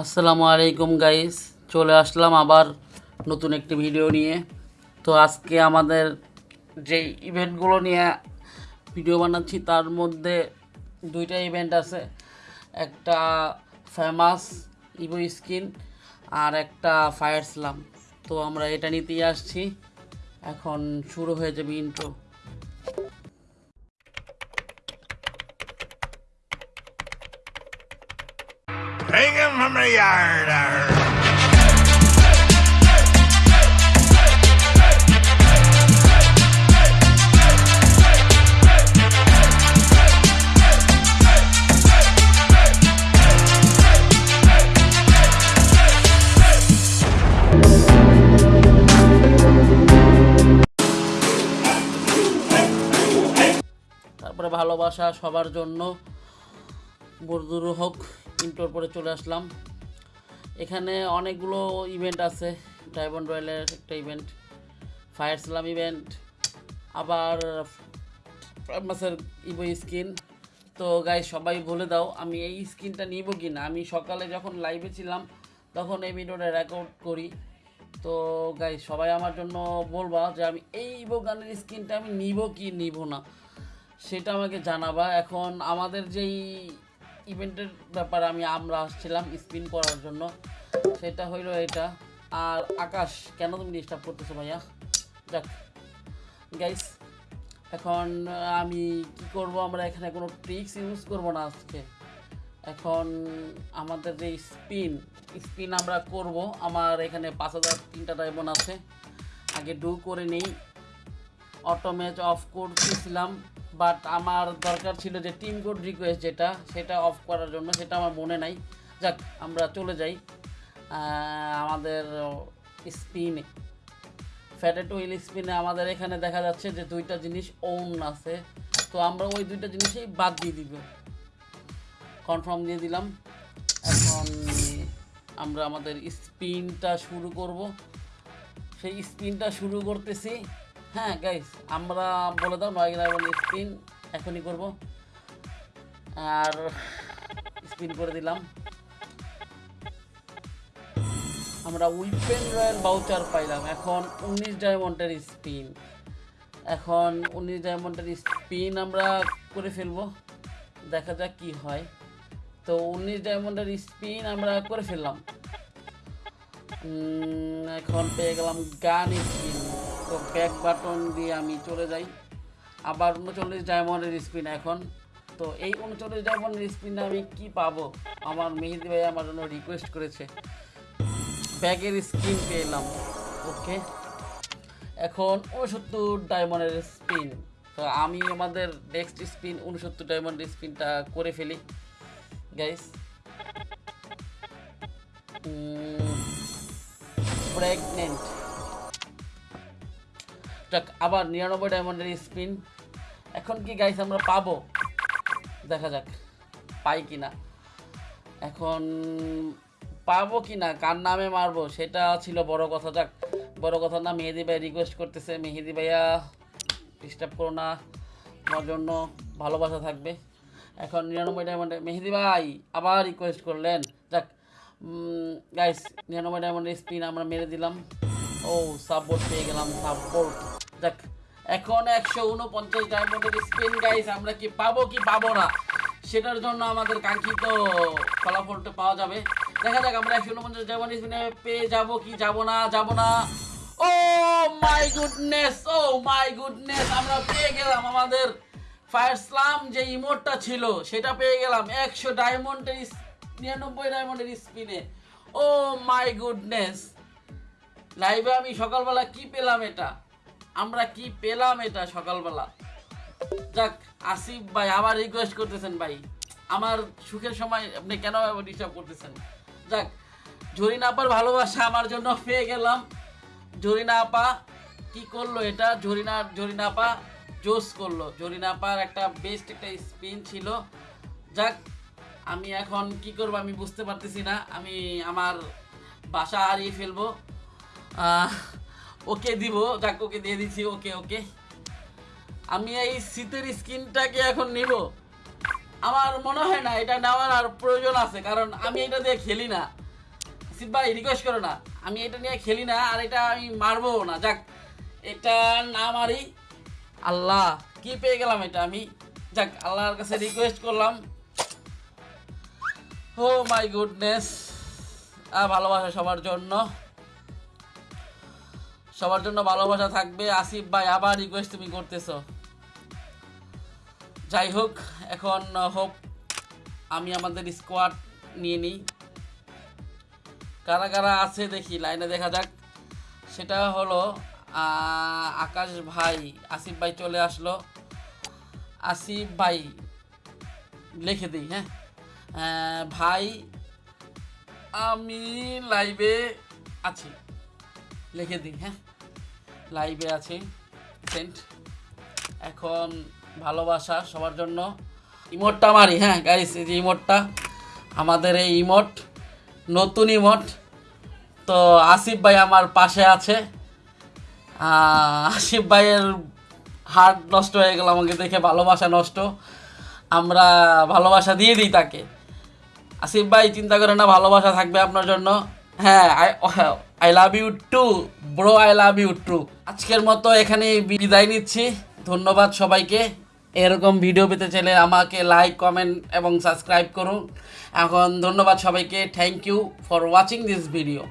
আসসালামু আলাইকুম গাইস চলে আসলাম আবার নতুন একটি ভিডিও নিয়ে। তো আজকে আমাদের যে ইভেন্টগুলো নিয়ে ভিডিও বানাচ্ছি, তার মধ্যে দুইটা ইভেন্ট আছে। একটা ফেমাস ইভো স্কিন আর একটা ফায়ার স্লাম তো আমরা এটা নিতেই আসছি। এখন শুরু হয়ে যাবে intro Hang him from the yard. তারপরে ভালোবাসা সবার জন্য বরদুর হোক ইন্টোর পরে চলে আসলাম। এখানে অনেকগুলো ইভেন্ট আছে। ডায়মন্ড রয়্যালের একটা ইভেন্ট ফায়ার স্লাম ইভেন্ট আবার মাসের ইভো স্কিন তো গাই সবাই বলে দাও, আমি এই স্কিনটা নিব কি না আমি সকালে যখন লাইভে ছিলাম, তখন এই ভিডিওটা রেকর্ড করি। তো গাই সবাই আমার জন্য বলবা যে আমি এই ইভো গানের স্কিনটা আমি নিব কি নিব না, সেটা আমাকে জানাবা। এখন আমাদের যেই ইভেন্টের ব্যাপারে আমি আমরা আসছিলাম স্পিন করার জন্য। সেটা হইল এটা। আর আকাশ, কেন তুমি ডিস্টার্ব করতেছো ভাইয়া? যাক। গাইস এখন আমি কি করব? আমরা এখানে কোনো ট্রিক্স ইউজ করব না আজকে। এখন আমাদের যে স্পিন স্পিন আমরা করব, আমার এখানে পাঁচ হাজার তিনটা ডায়মন্ড আছে। আগে ডু করে নেই। অটো ম্যাচ অফ করতেছিলাম বাট আমার দরকার ছিল যে টিম কোড রিকোয়েস্ট যেটা, সেটা অফ করার জন্য, সেটা আমার মনে নাই। যাক, আমরা চলে যাই আমাদের স্পিনে ফ্যাটেট হুইল স্পিনে আমাদের এখানে দেখা যাচ্ছে যে দুইটা জিনিস ওন আছে। তো আমরা ওই দুইটা জিনিসই বাদ দিয়ে দিব। কনফার্ম দিয়ে দিলাম। এখন আমরা আমাদের স্পিনটা শুরু করব। সেই স্পিনটা শুরু করতেছি। হ্যাঁ গাইস আমরা বলে দাও নয় গ্রাম স্পিন এখনই করব। আর স্পিন করে দিলাম। আমরা উইপেন রয়্যাল বাউচার পাইলাম। এখন উনিশ ডায়মন্ডের স্পিন এখন উনিশ ডায়মন্ডের স্পিন আমরা করে ফেলব। দেখা যাক কি হয়। তো উনিশ ডায়মন্ডের স্পিন আমরা করে ফেললাম। এখন পেয়ে গেলাম গান স্পিন তো ব্যাক বাটন দিয়ে আমি চলে যাই। আবার উনচল্লিশ ডায়মন্ডের স্পিন এখন। তো এই উনচল্লিশ ডায়মন্ডের স্পিনে আমি কি পাবো? আমার মেহেদি ভাই আমার জন্য রিকোয়েস্ট করেছে। ব্যাগের স্কিন পেলাম ওকে। এখন উনসত্তর ডায়মন্ডের স্পিন। তো আমি আমাদের নেক্সট স্পিন উনসত্তর ডায়মন্ডের স্পিনটা করে ফেলি। গাইস প্রেগনেন্ট যাক আবার নিরানব্বই ডায়মন্ডের স্পিন এখন কি গাইস আমরা পাবো? দেখা যাক, পাই কি না এখন পাবো কি না কার নামে মারবো, সেটা ছিল বড় কথা। যাক, বড় কথা না, মেহেদি ভাই রিকোয়েস্ট করতেছে। মেহেদি ভাইয়া ডিস্টার্ব করো না আমার জন্য ভালোবাসা থাকবে। এখন নিরানব্বই ডায়মন্ডে মেহেদি ভাই আবার রিকোয়েস্ট করলেন। যাক গাইস নিরানব্বই ডায়মন্ডের স্পিন আমরা মেরে দিলাম। ও সাপোর্ট পেয়ে গেলাম সাপোর্ট যাক এখন একশো উনপঞ্চাশ ডায়মন্ডের স্পিন গাইস আমরা কি পাবো কি পাবো না, সেটার জন্য আমাদের কাঙ্ক্ষিত ফলাফলটা পাওয়া যাবে। দেখা যাক, আমরা একশো উনপঞ্চাশ ডায়মন্ড স্পিনে পেয়ে যাব কি যাব না যাব না। ও my goodness oh my goodness আমরা পেয়ে গেলাম আমাদের ফায়ার স্লাম যে ইমোটটা ছিল, সেটা পেয়ে গেলাম একশো ডায়মন্ডের নিরানব্বই ডায়মন্ডের স্পিনে ও মাই গুডনেস লাইভে আমি সকালবেলা কি পেলাম এটা? আমরা কি পেলাম এটা সকালবেলা? যাক, আসিফ ভাই আবার রিকোয়েস্ট করতেছেন ভাই। আমার সুখের সময় আপনি কেন ডিস্টার্ব করতেছেন? যাক, জরিনা আপার ভালোবাসা আমার জন্য পেয়ে গেলাম। জরিনা আপা, কি করল এটা? জরিনা জরিনা আপা জোস করল। জরিনা আপার একটা বেস্ট একটা স্পিন ছিল। যাক, আমি এখন কি করব আমি বুঝতে পারতেছি না। আমি আমার বাসা হারিয়ে ফেলব। ওকে দিব যাক ওকে দিয়ে দিচ্ছি ওকে ওকে। আমি এই শীতের স্কিনটাকে এখন নিব। আমার মনে হয় না, এটা নেওয়ার আর প্রয়োজন আছে, কারণ আমি এটা দিয়ে খেলি না। আসিফ ভাই রিকোয়েস্ট করো না। আমি এটা নিয়ে খেলি না, আর এটা আমি মারবো না। যাক, এটা না মারি। আল্লাহ, কি পেয়ে গেলাম এটা আমি? যাক, আল্লাহর কাছে রিকোয়েস্ট করলাম। ও মাই গুডনেস ভালোবাসা সবার জন্য। সবার জন্য ভালোবাসা থাকবে। আসিফ ভাই, আবার রিকোয়েস্ট তুমি করতেছো। যাই হোক, এখন হোপ আমি আমাদের স্কোয়াড নিয়ে নিই। কারা কারা আছে দেখি লাইনে দেখা যাক। সেটা হলো আকাশ ভাই, আসিফ ভাই চলে আসলো। আসিফ ভাই, লিখে দিই হ্যাঁ? ভাই, আমি লাইভে আছি। লিখে দিই হ্যাঁ? লাইভে আছি সেন্ট এখন ভালোবাসা সবার জন্য। ইমোটটা মারি হ্যাঁ গাইস এই যে ইমোটটা। আমাদের এই ইমোট, নতুন ইমোট। তো আসিফ ভাই আমার পাশে আছে। আসিফ ভাইয়ের হার্ট নষ্ট হয়ে গেল, আমাকে দেখে ভালোবাসা নষ্ট। আমরা ভালোবাসা দিয়ে দিই তাকে। আসিফ ভাই, চিন্তা করে না, ভালোবাসা থাকবে আপনার জন্য। হ্যাঁ I I love you too bro I love you too আজকের মতো এখানে বিদায় নিচ্ছি। ধন্যবাদ সবাইকে। এরকম ভিডিও পেতে চাইলে আমাকে লাইক কমেন্ট এবং সাবস্ক্রাইব করুন। এখন ধন্যবাদ সবাইকে। Thank you for watching this video